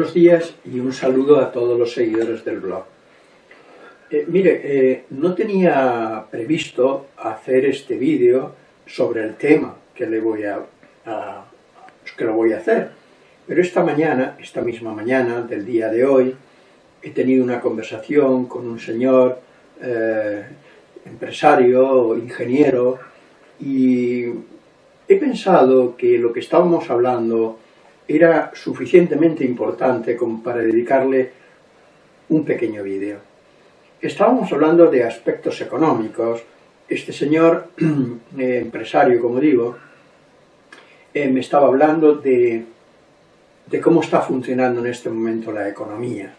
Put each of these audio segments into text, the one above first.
Buenos días y un saludo a todos los seguidores del blog. Eh, mire, eh, no tenía previsto hacer este vídeo sobre el tema que le voy a, que lo voy a hacer, pero esta mañana, esta misma mañana del día de hoy, he tenido una conversación con un señor eh, empresario, ingeniero, y he pensado que lo que estábamos hablando era suficientemente importante como para dedicarle un pequeño vídeo. Estábamos hablando de aspectos económicos. Este señor, eh, empresario, como digo, eh, me estaba hablando de, cómo está funcionando en este momento la economía.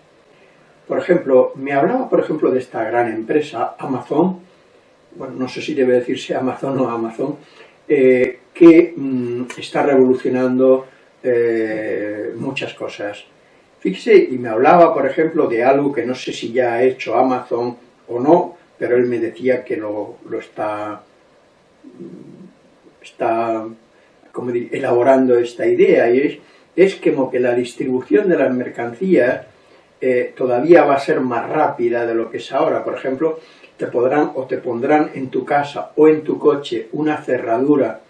Por ejemplo, me hablaba, por ejemplo, de esta gran empresa, Amazon, bueno, no sé si debe decirse Amazon o Amazon, eh, que mm, está revolucionando eh, muchas cosas. Fíjese, y me hablaba, por ejemplo, de algo que no sé si ya ha hecho Amazon o no, pero él me decía que lo, está, está como elaborando esta idea, y es, es como que la distribución de las mercancías eh, todavía va a ser más rápida de lo que es ahora. Por ejemplo, te podrán o te pondrán en tu casa o en tu coche una cerradura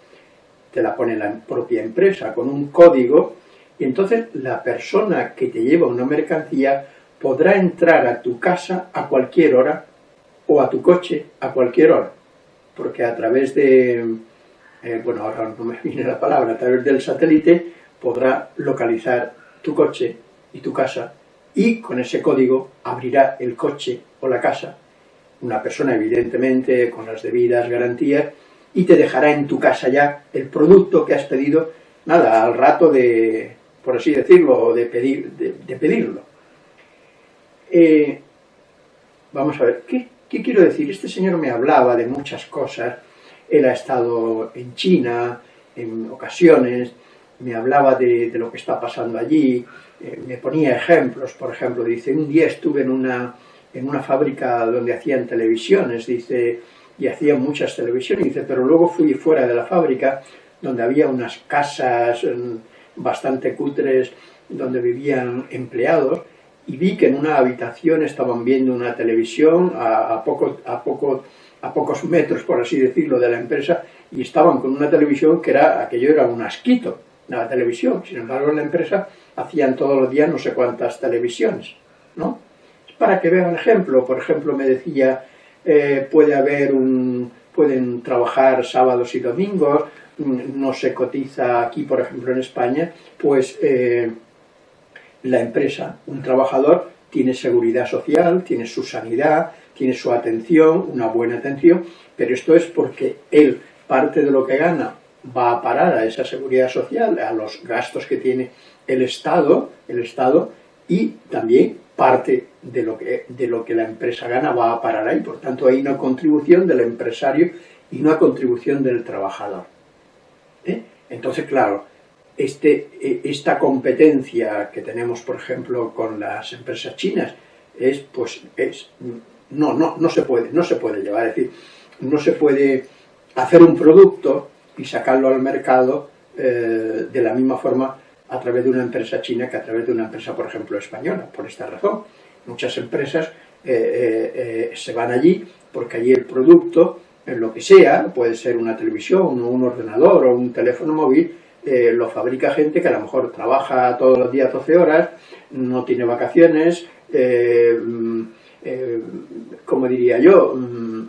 te la pone la propia empresa con un código y entonces la persona que te lleva una mercancía podrá entrar a tu casa a cualquier hora o a tu coche a cualquier hora, porque a través de, eh, bueno, ahora no me viene la palabra, a través del satélite podrá localizar tu coche y tu casa y con ese código abrirá el coche o la casa, una persona evidentemente con las debidas garantías y te dejará en tu casa ya el producto que has pedido, nada, al rato de, por así decirlo, de, pedir, de, pedirlo. Eh, vamos a ver, ¿qué, quiero decir? Este señor me hablaba de muchas cosas, él ha estado en China en ocasiones, me hablaba de, lo que está pasando allí, eh, me ponía ejemplos, por ejemplo, dice, un día estuve en una, en una fábrica donde hacían televisiones, dice, y hacía muchas televisiones, dice, pero luego fui fuera de la fábrica, donde había unas casas mm, bastante cutres, donde vivían empleados, y vi que en una habitación estaban viendo una televisión a, a, a, poco, a pocos metros, por así decirlo, de la empresa, y estaban con una televisión que era, aquello era un asquito, la televisión, sin embargo en la empresa hacían todos los días no sé cuántas televisiones, ¿no? Para que vean ejemplo, por ejemplo me decía, eh, puede haber un, pueden trabajar sábados y domingos, mm, no se cotiza aquí, por ejemplo, en España, pues eh, la empresa, un trabajador, tiene seguridad social, tiene su sanidad, tiene su atención, una buena atención, pero esto es porque él, parte de lo que gana, va a parar a esa seguridad social, a los gastos que tiene el Estado, el Estado y también parte de lo, que, de lo que la empresa gana va a parar ahí. Por tanto, hay una contribución del empresario y una contribución del trabajador. ¿Eh? Entonces, claro, este, e, esta competencia que tenemos, por ejemplo, con las empresas chinas, es, pues, es, no, no, no, se puede, no se puede llevar, es decir, no se puede hacer un producto y sacarlo al mercado eh, de la misma forma a través de una empresa china que a través de una empresa, por ejemplo, española, por esta razón. Muchas empresas eh, eh, eh, se van allí porque allí el producto, en lo que sea, puede ser una televisión, un ordenador o un teléfono móvil, lo fabrica gente que a lo mejor trabaja todos los días 12 horas, no tiene vacaciones, mm, como diría yo, mm,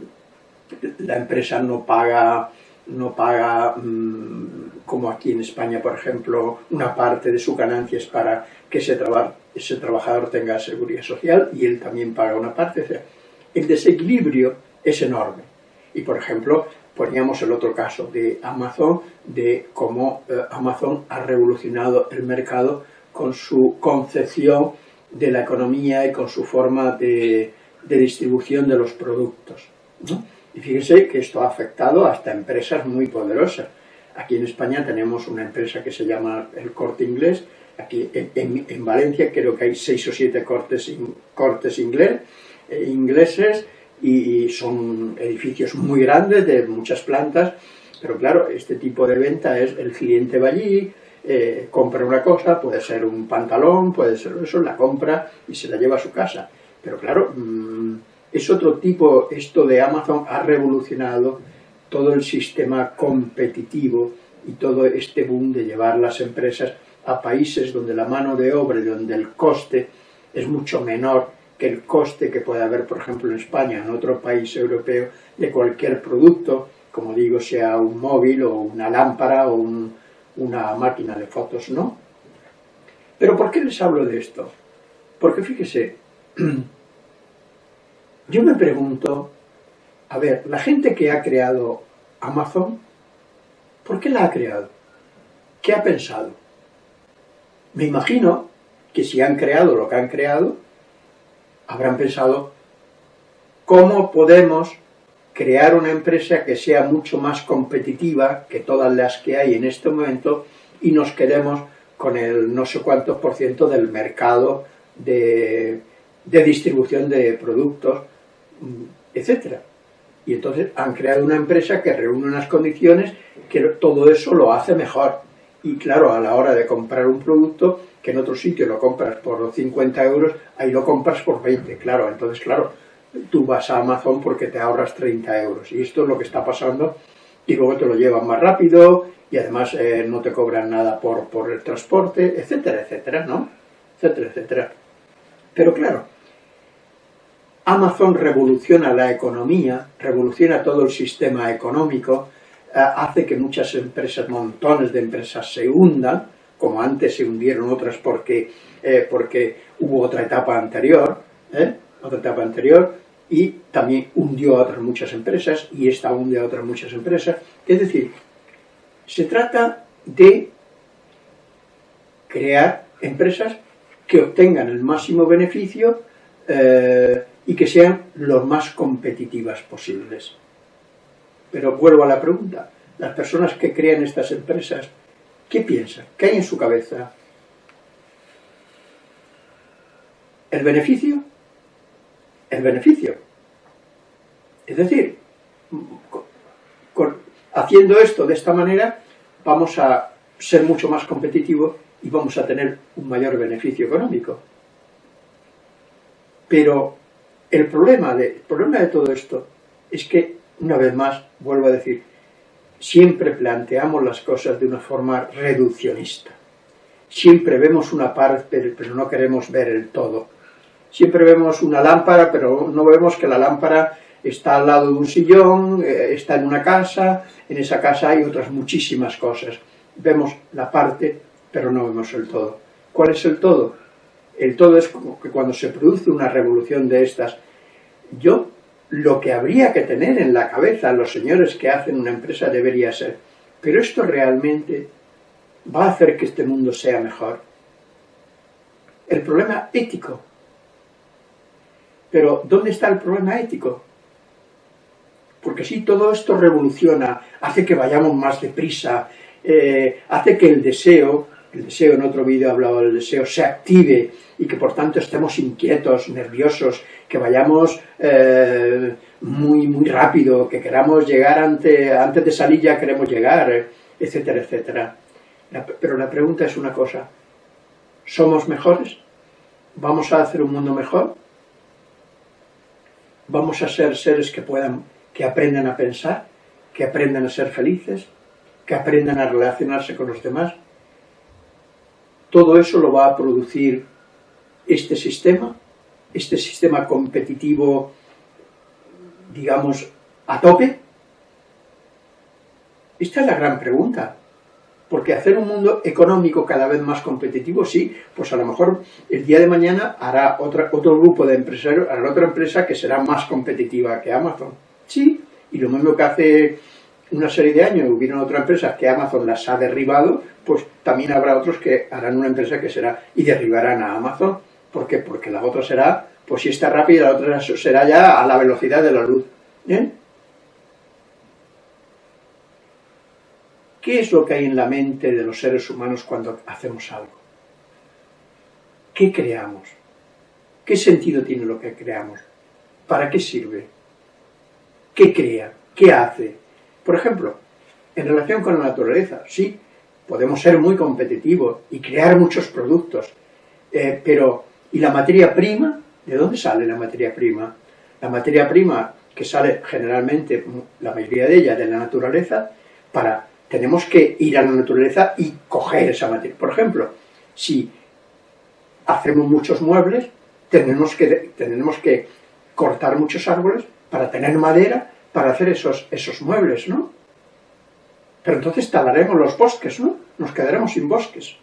la empresa no paga, no paga mm, como aquí en España, por ejemplo, una parte de su ganancia es para que ese, ese trabajador tenga seguridad social y él también paga una parte. El desequilibrio es enorme. Y, por ejemplo, poníamos el otro caso de Amazon, de cómo eh, Amazon ha revolucionado el mercado con su concepción de la economía y con su forma de, distribución de los productos. Y fíjense que esto ha afectado hasta empresas muy poderosas. Aquí en España tenemos una empresa que se llama El Corte Inglés, aquí en, Valencia creo que hay seis o siete cortes, cortes inglés, eh, ingleses y, son edificios muy grandes de muchas plantas, pero claro, este tipo de venta es el cliente va allí, eh, compra una cosa, puede ser un pantalón, puede ser eso, la compra y se la lleva a su casa. Pero claro, mm, es otro tipo, esto de Amazon ha revolucionado todo el sistema competitivo y todo este boom de llevar las empresas a países donde la mano de obra y donde el coste es mucho menor que el coste que puede haber, por ejemplo, en España, en otro país europeo, de cualquier producto, como digo, sea un móvil o una lámpara o una máquina de fotos, ¿no? Pero ¿por qué les hablo de esto? Porque fíjese, yo me pregunto, a ver, la gente que ha creado Amazon, ¿por qué la ha creado? ¿Qué ha pensado? Me imagino que si han creado lo que han creado, habrán pensado cómo podemos crear una empresa que sea mucho más competitiva que todas las que hay en este momento y nos quedemos con el no sé cuántos por ciento del mercado de, distribución de productos, mm, etcétera. Y entonces han creado una empresa que reúne unas condiciones que todo eso lo hace mejor. Y claro, a la hora de comprar un producto, que en otro sitio lo compras por 50 euros, ahí lo compras por 20, claro. Entonces, claro, tú vas a Amazon porque te ahorras 30 euros. Y esto es lo que está pasando. Y luego te lo llevan más rápido y además eh, no te cobran nada por, por el transporte, etcétera, etcétera, ¿no? Etcétera, etcétera. Pero claro, Amazon revoluciona la economía, revoluciona todo el sistema económico, eh, hace que muchas empresas, montones de empresas se hundan, como antes se hundieron otras porque, eh, porque hubo otra etapa anterior, ¿eh? otra etapa anterior, y también hundió a otras muchas empresas, y esta hunde a otras muchas empresas. Es decir, se trata de crear empresas que obtengan el máximo beneficio y que sean lo más competitivas posibles. Pero vuelvo a la pregunta, las personas que crean estas empresas, ¿qué piensan? ¿Qué hay en su cabeza? ¿El beneficio? El beneficio. Es decir, haciendo esto de esta manera, vamos a ser mucho más competitivos y vamos a tener un mayor beneficio económico. Pero el problema, de, todo esto es que, una vez más, vuelvo a decir, siempre planteamos las cosas de una forma reduccionista. Siempre vemos una parte, pero no queremos ver el todo. Siempre vemos una lámpara, pero no vemos que la lámpara está al lado de un sillón, eh, está en una casa, en esa casa hay otras muchísimas cosas. Vemos la parte, pero no vemos el todo. ¿Cuál es el todo? El todo es como que cuando se produce una revolución de estas, yo lo que habría que tener en la cabeza los señores que hacen una empresa debería ser, pero esto realmente va a hacer que este mundo sea mejor. El problema ético. Pero, ¿dónde está el problema ético? Porque si todo esto revoluciona, hace que vayamos más deprisa, eh, hace que el deseo el deseo, en otro vídeo he hablado del deseo, se active y que por tanto estemos inquietos, nerviosos, que vayamos eh, muy, muy rápido, que queramos llegar ante, antes de salir ya queremos llegar, etcétera, etcétera. pero la pregunta es una cosa, ¿somos mejores? ¿Vamos a hacer un mundo mejor? ¿Vamos a ser seres que puedan, que aprendan a pensar, que aprendan a ser felices, que aprendan a relacionarse con los demás? todo eso lo va a producir este sistema, este sistema competitivo, digamos, a tope? Esta es la gran pregunta. Porque hacer un mundo económico cada vez más competitivo, sí, pues a lo mejor el día de mañana hará otra, otro grupo de empresarios, hará otra empresa que será más competitiva que Amazon. Sí, y lo mismo que hace una serie de años hubieron otras empresas que Amazon las ha derribado, pues también habrá otros que harán una empresa que será y derribarán a Amazon. ¿Por qué? Porque la otra será, pues si está rápida, la otra será ya a la velocidad de la luz. ¿Bien? ¿Qué es lo que hay en la mente de los seres humanos cuando hacemos algo? ¿Qué creamos? ¿Qué sentido tiene lo que creamos? ¿Para qué sirve? ¿Qué crea? ¿Qué hace? Por ejemplo, en relación con la naturaleza, sí, podemos ser muy competitivos y crear muchos productos, eh, pero ¿y la materia prima? ¿De dónde sale la materia prima? La materia prima que sale generalmente, la mayoría de ella, de la naturaleza, para tenemos que ir a la naturaleza y coger esa materia. Por ejemplo, si hacemos muchos muebles, tenemos que, tenemos que cortar muchos árboles para tener madera para hacer esos, esos muebles, ¿no? Pero entonces talaremos los bosques, ¿no? Nos quedaremos sin bosques.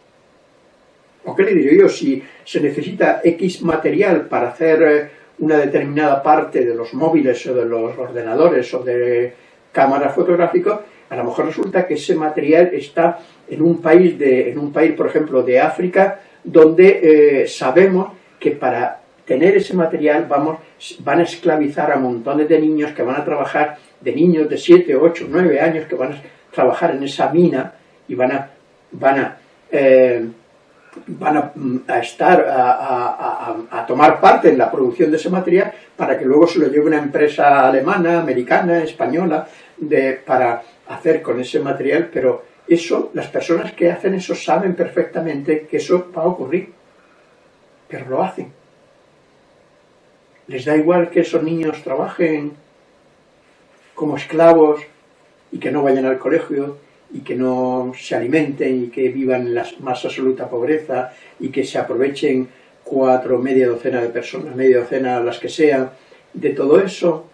¿O qué le diré yo? Si se necesita X material para hacer eh, una determinada parte de los móviles o de los ordenadores o de cámaras fotográficas, a lo mejor resulta que ese material está en un país, de, en un país por ejemplo, de África, donde eh, sabemos que para tener ese material vamos, van a esclavizar a montones de niños que van a trabajar, de niños de 7, 8, 9 años que van a trabajar en esa mina y van a, van a, eh, van a, estar, a, tomar parte en la producción de ese material para que luego se lo lleve una empresa alemana, americana, española, de, para hacer con ese material, pero eso, las personas que hacen eso saben perfectamente que eso va a ocurrir, pero lo hacen. Les da igual que esos niños trabajen como esclavos y que no vayan al colegio y que no se alimenten y que vivan en la más absoluta pobreza y que se aprovechen cuatro, media docena de personas, media docena las que sean, de todo eso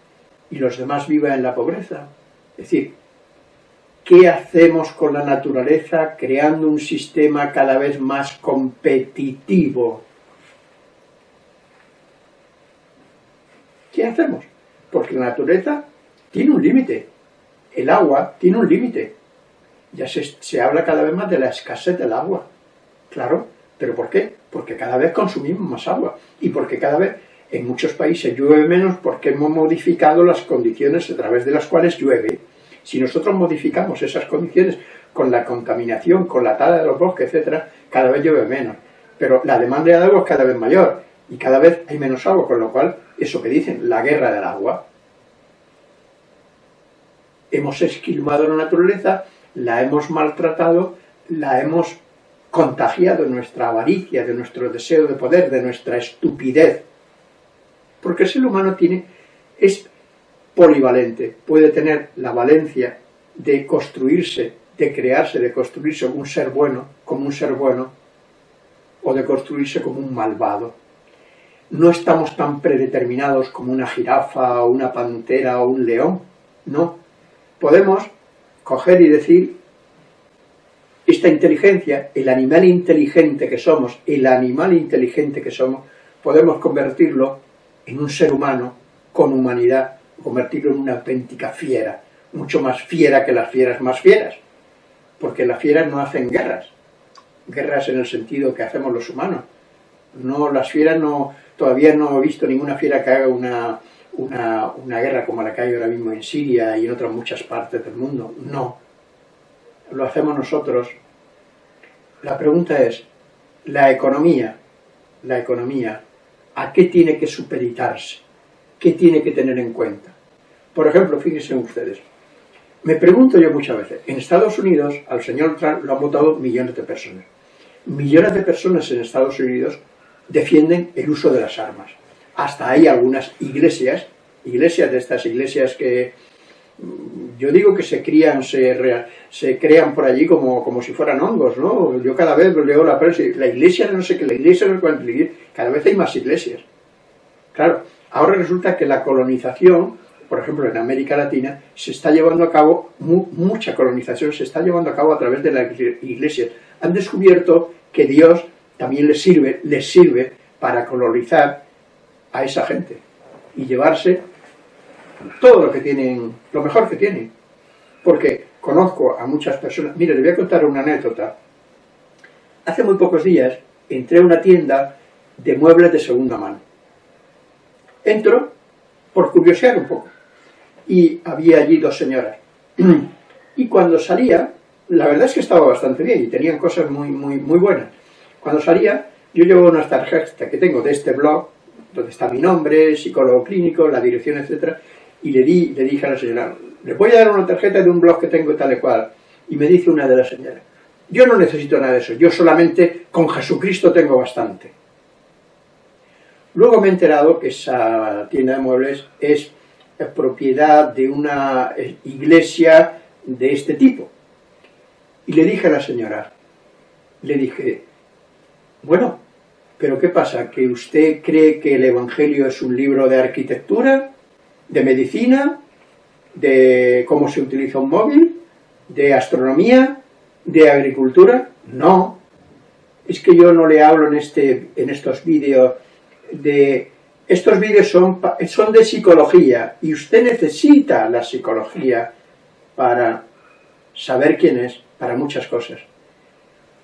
y los demás vivan en la pobreza. Es decir, ¿qué hacemos con la naturaleza creando un sistema cada vez más competitivo? ¿Qué hacemos? Porque la naturaleza tiene un límite, el agua tiene un límite. Ya se, habla cada vez más de la escasez del agua. Claro, ¿pero por qué? Porque cada vez consumimos más agua y porque cada vez en muchos países llueve menos porque hemos modificado las condiciones a través de las cuales llueve. Si nosotros modificamos esas condiciones con la contaminación, con la tala de los bosques, etcétera, cada vez llueve menos. Pero la demanda de agua es cada vez mayor y cada vez hay menos agua, con lo cual, eso que dicen, la guerra del agua, hemos esquilmado la naturaleza, la hemos maltratado, la hemos contagiado de nuestra avaricia, de nuestro deseo de poder, de nuestra estupidez. Porque el ser humano tiene, es polivalente, puede tener la valencia de construirse, de crearse, de construirse como un ser bueno, como un ser bueno, o de construirse como un malvado. No estamos tan predeterminados como una jirafa, o una pantera o un león, no, podemos coger y decir, esta inteligencia, el animal inteligente que somos, el animal inteligente que somos, podemos convertirlo en un ser humano con humanidad, convertirlo en una auténtica fiera, mucho más fiera que las fieras más fieras, porque las fieras no hacen guerras, guerras en el sentido que hacemos los humanos. No, las fieras no, todavía no he visto ninguna fiera que haga una, una, guerra como la que hay ahora mismo en Siria y en otras muchas partes del mundo. No. Lo hacemos nosotros. La pregunta es, la economía, la economía, ¿a qué tiene que supeditarse? ¿Qué tiene que tener en cuenta? Por ejemplo, fíjense ustedes, me pregunto yo muchas veces, en Estados Unidos al señor Trump lo han votado millones de personas. Millones de personas en Estados Unidos defienden el uso de las armas hasta hay algunas iglesias, iglesias de estas iglesias que mm, yo digo que se crían, se, se crean por allí como, como si fueran hongos, ¿no? Yo cada vez leo la prensa y la iglesia no sé qué, la iglesia no sé qué, cada vez hay más iglesias. Claro, ahora resulta que la colonización, por ejemplo en América Latina, se está llevando a cabo, mucha colonización se está llevando a cabo a través de las iglesias. Han descubierto que Dios también les sirve, les sirve para colonizar a esa gente y llevarse todo lo que tienen, lo mejor que tienen. Porque conozco a muchas personas, mire, le voy a contar una anécdota. Hace muy pocos días entré a una tienda de muebles de segunda mano. Entro por curiosear un poco y había allí dos señoras. Y cuando salía, la verdad es que estaba bastante bien y tenían cosas muy, muy, muy buenas. Cuando salía, yo llevo unas tarjetas que tengo de este blog donde está mi nombre, psicólogo clínico, la dirección, etcétera, y le, di, le dije a la señora, le voy a dar una tarjeta de un blog que tengo tal y cual, y me dice una de las señoras, Yo no necesito nada de eso, yo solamente con Jesucristo tengo bastante. Luego me he enterado que esa tienda de muebles es propiedad de una iglesia de este tipo. Y le dije a la señora, le dije, bueno, pero ¿qué pasa? ¿Que usted cree que el Evangelio es un libro de arquitectura, de medicina, de cómo se utiliza un móvil, de astronomía, de agricultura? No. Es que yo no le hablo en, este, en estos vídeos de... Estos vídeos son, son de psicología y usted necesita la psicología para saber quién es, para muchas cosas.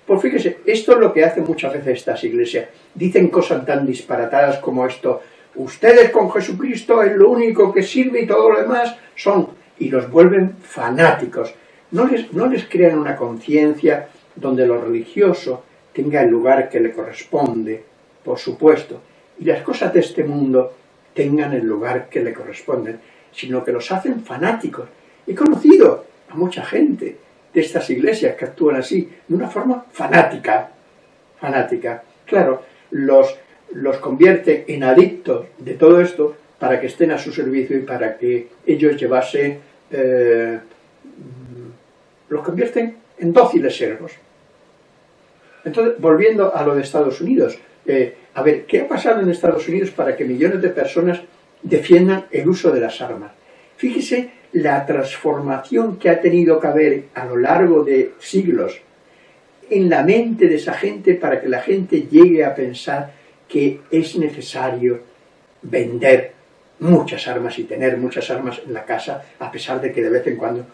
Pues fíjese, esto es lo que hacen muchas veces estas iglesias. Dicen cosas tan disparatadas como esto. Ustedes con Jesucristo es lo único que sirve y todo lo demás son... Y los vuelven fanáticos. No les, no les crean una conciencia donde lo religioso tenga el lugar que le corresponde, por supuesto, y las cosas de este mundo tengan el lugar que le corresponden, sino que los hacen fanáticos. He conocido a mucha gente de estas iglesias que actúan así, de una forma fanática, fanática. Claro, los, los convierte en adictos de todo esto para que estén a su servicio y para que ellos llevasen, eh, los convierten en dóciles servos. Entonces, volviendo a lo de Estados Unidos, eh, a ver, ¿qué ha pasado en Estados Unidos para que millones de personas defiendan el uso de las armas? Fíjese la transformación que ha tenido que haber a lo largo de siglos en la mente de esa gente para que la gente llegue a pensar que es necesario vender muchas armas y tener muchas armas en la casa, a pesar de que de vez en cuando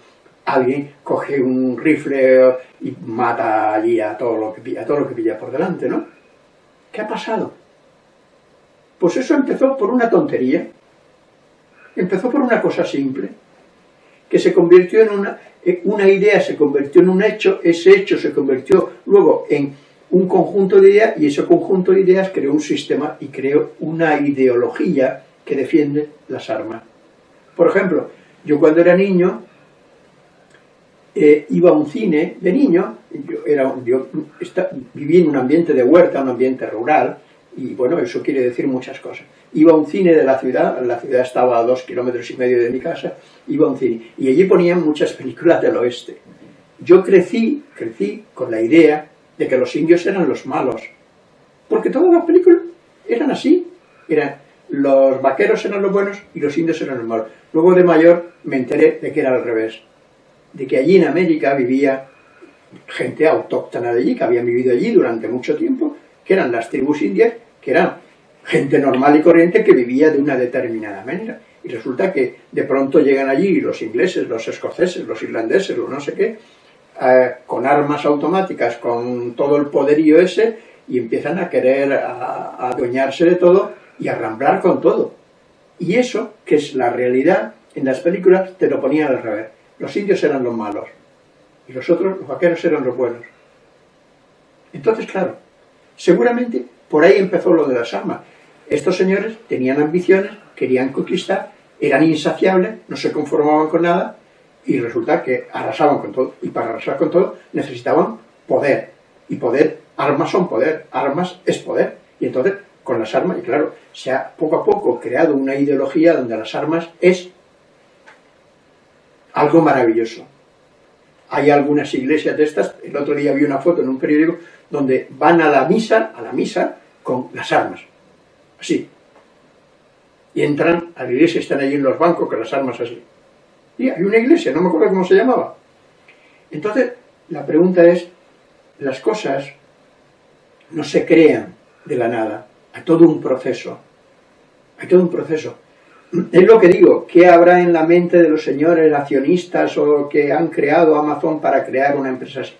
alguien coge un rifle y mata allí a todo lo que a todo lo que pilla por delante, ¿no? ¿Qué ha pasado? Pues eso empezó por una tontería, empezó por una cosa simple, que se convirtió en una, una idea, se convirtió en un hecho, ese hecho se convirtió luego en un conjunto de ideas y ese conjunto de ideas creó un sistema y creó una ideología que defiende las armas. Por ejemplo, yo cuando era niño eh, iba a un cine de niño, yo, era, yo en un ambiente de huerta, un ambiente rural, y bueno, eso quiere decir muchas cosas. Iba a un cine de la ciudad, la ciudad estaba a dos kilómetros y medio de mi casa, iba a un cine, y allí ponían muchas películas del oeste. Yo crecí, crecí con la idea de que los indios eran los malos, porque todas las películas eran así, eran los vaqueros eran los buenos y los indios eran los malos. Luego de mayor me enteré de que era al revés, de que allí en América vivía gente autóctona de allí, que habían vivido allí durante mucho tiempo, que eran las tribus indias, que eran gente normal y corriente que vivía de una determinada manera. Y resulta que de pronto llegan allí los ingleses, los escoceses, los irlandeses, los no sé qué, eh, con armas automáticas, con todo el poderío ese, y empiezan a querer adueñarse de todo y a ramblar con todo. Y eso, que es la realidad, en las películas te lo ponían al revés. Los indios eran los malos, y los otros, los vaqueros, eran los buenos. Entonces, claro, Seguramente por ahí empezó lo de las armas. Estos señores tenían ambiciones, querían conquistar, eran insaciables, no se conformaban con nada y resulta que arrasaban con todo. Y para arrasar con todo necesitaban poder. Y poder, armas son poder, armas es poder. Y entonces, con las armas, y claro, se ha poco a poco creado una ideología donde las armas es algo maravilloso. Hay algunas iglesias de estas, el otro día vi una foto en un periódico donde van a la misa, a la misa, con las armas, así. Y entran a la iglesia, están allí en los bancos con las armas así. Y hay una iglesia, no me acuerdo cómo se llamaba. Entonces, la pregunta es, las cosas no se crean de la nada, hay todo un proceso, hay todo un proceso. Es lo que digo, ¿qué habrá en la mente de los señores accionistas o que han creado Amazon para crear una empresa así?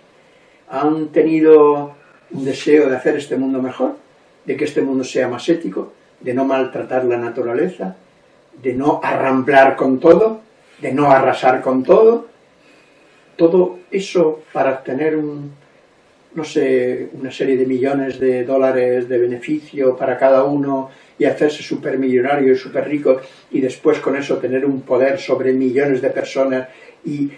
¿Han tenido un deseo de hacer este mundo mejor? ¿De que este mundo sea más ético? ¿De no maltratar la naturaleza? ¿De no arramblar con todo? ¿De no arrasar con todo? Todo eso para obtener un, no sé, una serie de millones de dólares de beneficio para cada uno y hacerse supermillonario y súper rico y después con eso tener un poder sobre millones de personas y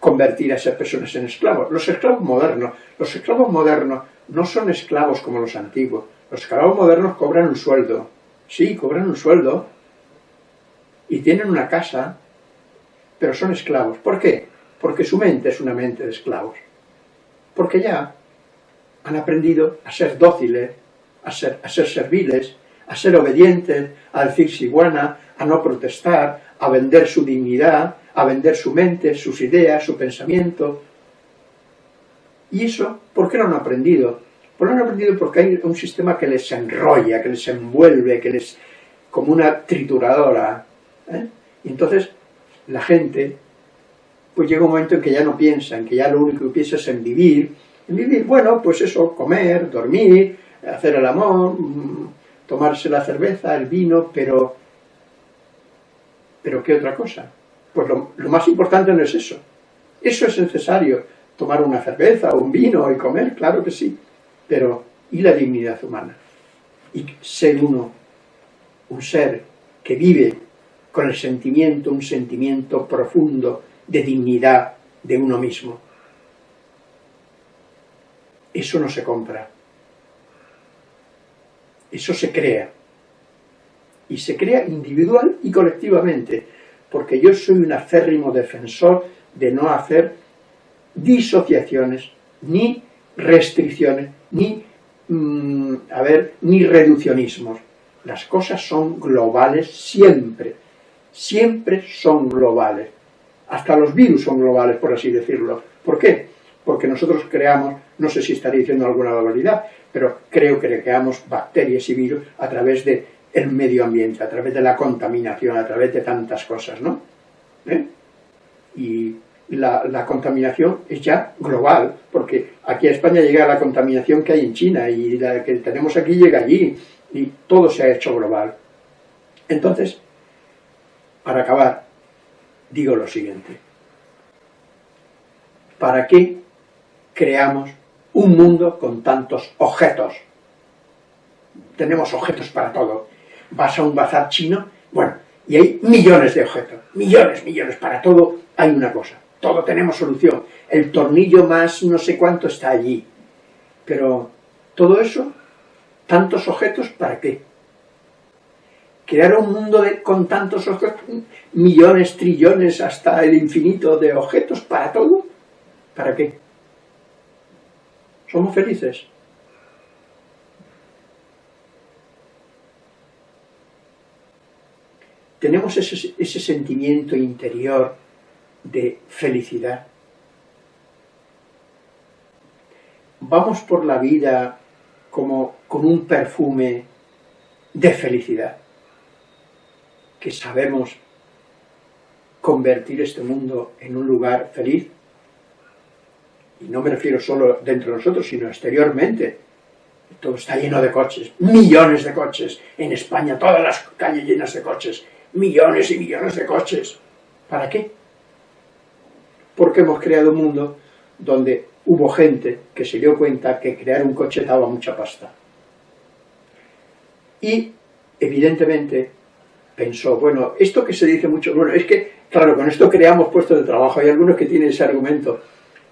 convertir a esas personas en esclavos. Los esclavos modernos, los esclavos modernos no son esclavos como los antiguos. Los esclavos modernos cobran un sueldo. Sí, cobran un sueldo. Y tienen una casa, pero son esclavos. ¿Por qué? Porque su mente es una mente de esclavos. Porque ya han aprendido a ser dóciles, a ser, a ser serviles, a ser obedientes, a decir siguana, a no protestar, a vender su dignidad, a vender su mente, sus ideas, su pensamiento. ¿Y eso por qué no han aprendido? Pues lo han aprendido porque hay un sistema que les enrolla, que les envuelve, que les... como una trituradora. ¿eh? Y entonces la gente, pues llega un momento en que ya no piensa, en que ya lo único que piensa es en vivir. En vivir, bueno, pues eso, comer, dormir, hacer el amor, mm, tomarse la cerveza, el vino, pero... ¿Pero qué otra cosa? Pues lo, más importante no es eso. Eso es necesario, tomar una cerveza o un vino y comer, claro que sí. Pero, ¿y la dignidad humana? Y ser uno, un ser que vive con el sentimiento, un sentimiento profundo de dignidad de uno mismo. Eso no se compra. Eso se crea. Y se crea individual y colectivamente porque yo soy un acérrimo defensor de no hacer disociaciones, ni restricciones, ni, mm, a ver, ni reduccionismos. Las cosas son globales siempre, siempre son globales. Hasta los virus son globales, por así decirlo. ¿Por qué? Porque nosotros creamos, no sé si estaré diciendo alguna barbaridad, pero creo que creamos bacterias y virus a través de el medio ambiente, a través de la contaminación, a través de tantas cosas, ¿no? ¿Eh? Y la, contaminación es ya global, porque aquí a España llega la contaminación que hay en China y la que tenemos aquí llega allí y todo se ha hecho global. Entonces, para acabar, digo lo siguiente. ¿Para qué creamos un mundo con tantos objetos? Tenemos objetos para todo vas a un bazar chino, bueno, y hay millones de objetos, millones, millones, para todo hay una cosa, todo tenemos solución, el tornillo más no sé cuánto está allí, pero todo eso, tantos objetos, ¿para qué? Crear un mundo con tantos objetos, millones, trillones, hasta el infinito de objetos, ¿para todo? ¿Para qué? ¿Somos felices? tenemos ese, sentimiento interior de felicidad. Vamos por la vida como con un perfume de felicidad, que sabemos convertir este mundo en un lugar feliz. Y no me refiero solo dentro de nosotros, sino exteriormente. Todo está lleno de coches, millones de coches. En España todas las calles llenas de coches millones y millones de coches. ¿Para qué? Porque hemos creado un mundo donde hubo gente que se dio cuenta que crear un coche daba mucha pasta. Y, evidentemente, pensó, bueno, esto que se dice mucho, bueno, es que, claro, con esto creamos puestos de trabajo, hay algunos que tienen ese argumento.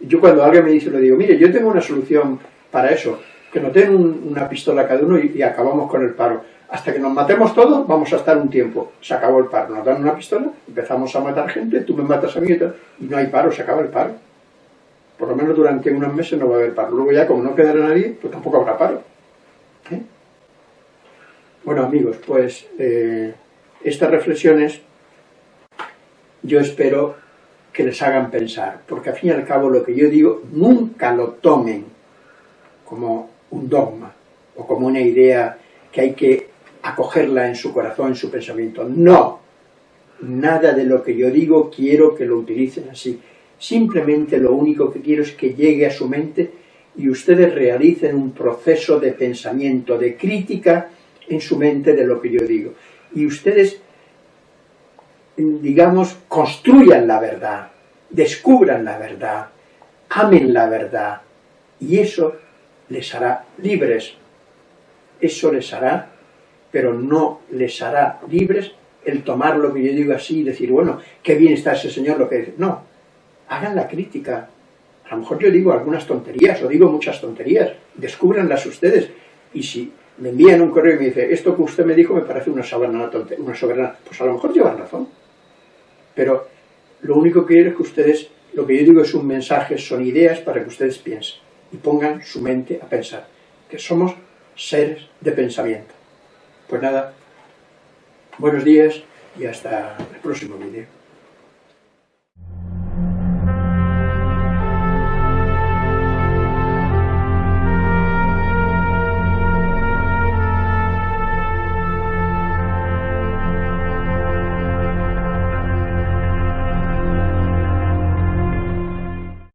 Yo cuando alguien me dice, le digo, mire, yo tengo una solución para eso, que no den una pistola cada uno y acabamos con el paro hasta que nos matemos todos, vamos a estar un tiempo. Se acabó el paro. Nos dan una pistola, empezamos a matar gente, tú me matas a mí y no hay paro, se acaba el paro. Por lo menos durante unos meses no va a haber paro. Luego ya, como no quedará nadie, pues tampoco habrá paro. ¿Eh? Bueno, amigos, pues eh, estas reflexiones yo espero que les hagan pensar, porque al fin y al cabo lo que yo digo, nunca lo tomen como un dogma o como una idea que hay que acogerla en su corazón, en su pensamiento. No, nada de lo que yo digo quiero que lo utilicen así. Simplemente lo único que quiero es que llegue a su mente y ustedes realicen un proceso de pensamiento, de crítica en su mente de lo que yo digo. Y ustedes, digamos, construyan la verdad, descubran la verdad, amen la verdad, y eso les hará libres. Eso les hará pero no les hará libres el tomar lo que yo digo así y decir, bueno, qué bien está ese señor lo que dice. No, hagan la crítica. A lo mejor yo digo algunas tonterías, o digo muchas tonterías, descúbranlas ustedes. Y si me envían un correo y me dice, esto que usted me dijo me parece una soberana tontería, una soberana, pues a lo mejor llevan razón. Pero lo único que quiero es que ustedes, lo que yo digo es un mensaje, son ideas para que ustedes piensen y pongan su mente a pensar, que somos seres de pensamiento. Pues nada, buenos días y hasta el próximo vídeo.